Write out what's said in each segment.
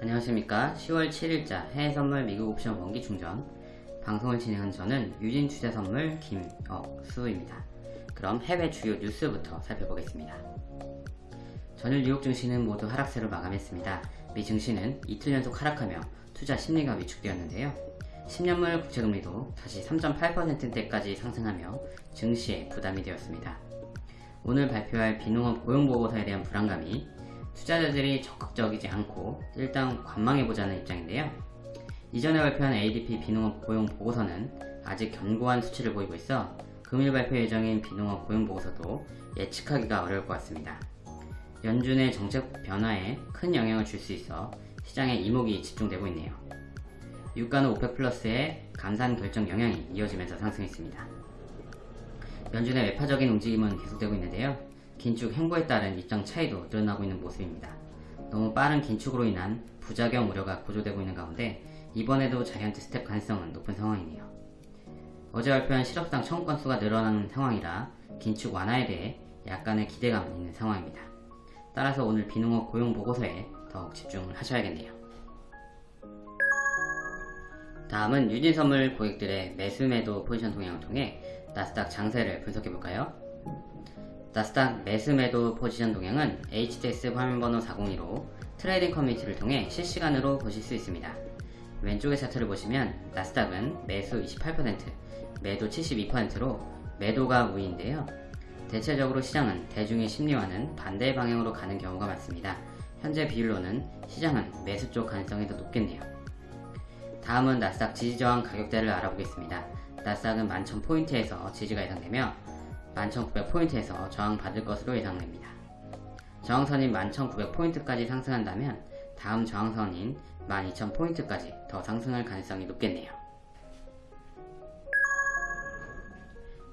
안녕하십니까. 10월 7일자 해외선물 미국 옵션 원기 충전. 방송을 진행한 저는 유진 투자선물 김억수입니다. 그럼 해외 주요 뉴스부터 살펴보겠습니다. 전일 뉴욕 증시는 모두 하락세로 마감했습니다. 미 증시는 이틀 연속 하락하며 투자 심리가 위축되었는데요. 10년물 국채금리도 다시 3.8%대까지 상승하며 증시에 부담이 되었습니다. 오늘 발표할 비농업 고용보고서에 대한 불안감이 투자자들이 적극적이지 않고 일단 관망해보자는 입장인데요. 이전에 발표한 ADP 비농업 고용 보고서는 아직 견고한 수치를 보이고 있어 금일 발표 예정인 비농업 고용 보고서도 예측하기가 어려울 것 같습니다. 연준의 정책 변화에 큰 영향을 줄 수 있어 시장에 이목이 집중되고 있네요. 유가는 OPEC 플러스의 감산 결정 영향이 이어지면서 상승했습니다. 연준의 매파적인 움직임은 계속되고 있는데요. 긴축 행보에 따른 입장 차이도 드러나고 있는 모습입니다. 너무 빠른 긴축으로 인한 부작용 우려가 고조되고 있는 가운데 이번에도 자이언트 스텝 가능성은 높은 상황이네요. 어제 발표한 실업수당 청구 건수가 늘어나는 상황이라 긴축 완화에 대해 약간의 기대감은 있는 상황입니다. 따라서 오늘 비농업 고용 보고서에 더욱 집중을 하셔야겠네요. 다음은 유진선물 고객들의 매수매도 포지션 동향을 통해 나스닥 장세를 분석해볼까요? 나스닥 매수매도 포지션 동향은 HTS 화면번호 402로 trading 커뮤니티를 통해 실시간으로 보실 수 있습니다. 왼쪽의 차트를 보시면 나스닥은 매수 28%, 매도 72%로 매도가 우위인데요. 대체적으로 시장은 대중의 심리와는 반대 방향으로 가는 경우가 많습니다. 현재 비율로는 시장은 매수 쪽 가능성이 더 높겠네요. 다음은 나스닥 지지저항 가격대를 알아보겠습니다. 나스닥은 11,000포인트에서 지지가 예상되며 11,900포인트에서 저항받을 것으로 예상됩니다. 저항선인 11,900포인트까지 상승한다면 다음 저항선인 12,000포인트까지 더 상승할 가능성이 높겠네요.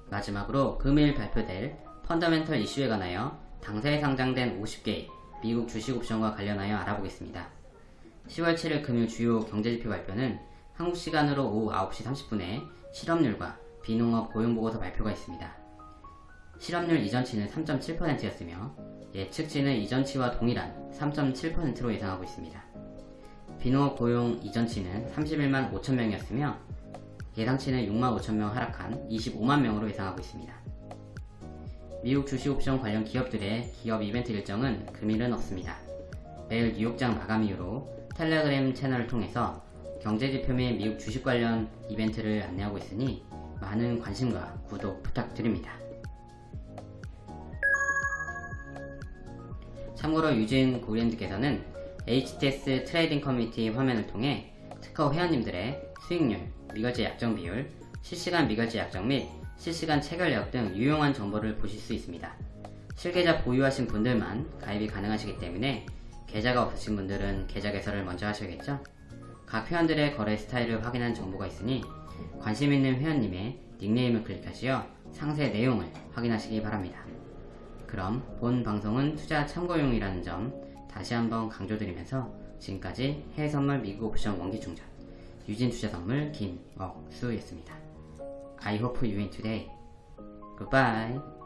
마지막으로 금일 발표될 펀더멘털 이슈에 관하여 당사에 상장된 50개의 미국 주식 옵션과 관련하여 알아보겠습니다. 10월 7일 금일 주요 경제지표 발표는 한국 시간으로 오후 9시 30분에 실업률과 비농업 고용보고서 발표가 있습니다. 실업률 이전치는 3.7%였으며 예측치는 이전치와 동일한 3.7%로 예상하고 있습니다. 비농업 고용 이전치는 31만 5천명이었으며 예상치는 6만 5천명 하락한 25만 명으로 예상하고 있습니다. 미국 주식옵션 관련 기업들의 기업 이벤트 일정은 금일은 없습니다. 매일 뉴욕장 마감 이후로 텔레그램 채널을 통해서 경제지표 및 미국 주식 관련 이벤트를 안내하고 있으니 많은 관심과 구독 부탁드립니다. 참고로 유진 고랜드께서는 HTS trading 커뮤니티 화면을 통해 특허 회원님들의 수익률, 미결제 약정 비율, 실시간 미결제 약정 및 실시간 체결 내역 등 유용한 정보를 보실 수 있습니다. 실계좌 보유하신 분들만 가입이 가능하시기 때문에 계좌가 없으신 분들은 계좌 개설을 먼저 하셔야겠죠? 각 회원들의 거래 스타일을 확인한 정보가 있으니 관심 있는 회원님의 닉네임을 클릭하시어 상세 내용을 확인하시기 바랍니다. 그럼 본 방송은 투자 참고용이라는 점 다시 한번 강조드리면서 지금까지 해외선물 미국 옵션 원기충전 유진투자선물 김억수였습니다. I hope you win today. Goodbye.